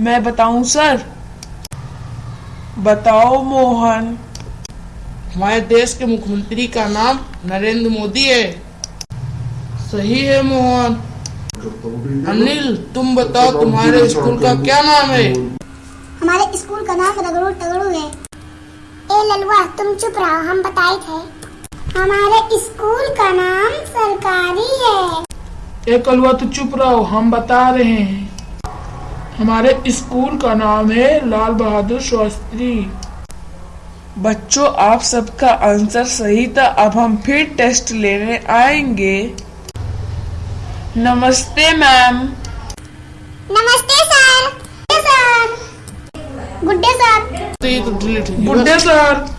मैं बताऊँ सर? बताओ मोहन। हमारे देश के मुख्यमंत्री का नाम नरेंद्र मोदी है। सही है मोहन। अनिल तुम बताओ तुम्हारे स्कूल का क्या नाम है? हमारे स्कूल का नाम रगड़ू तगड़ू है। ए ललुआ तुम चुप रहो हम बताए थे। हमारे स्कूल का नाम सरकारी है। एक कलुआ तो चुप रहो हम बता रहे हैं। हमारे स्कूल का नाम है लाल बहादुर शास्त्री। बच्चों आप सबका आंसर सही था अब हम फिर टेस्ट लेने आएँगे। नमस्ते मैम। नमस्ते सर। सर। गुड्डे सर। गया। गुड्डे सर।